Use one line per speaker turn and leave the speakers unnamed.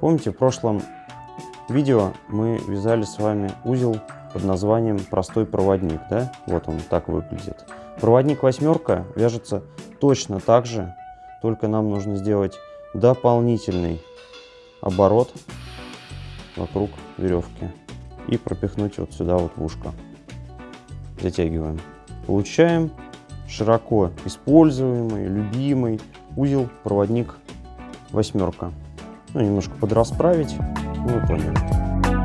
Помните, в прошлом видео мы вязали с вами узел под названием простой проводник, да? Вот он так выглядит. Проводник восьмерка вяжется точно так же, только нам нужно сделать дополнительный оборот вокруг веревки и пропихнуть вот сюда вот в ушко. Затягиваем. Получаем широко используемый, любимый узел проводник восьмерка ну, немножко подрасправить. Ну, поняли.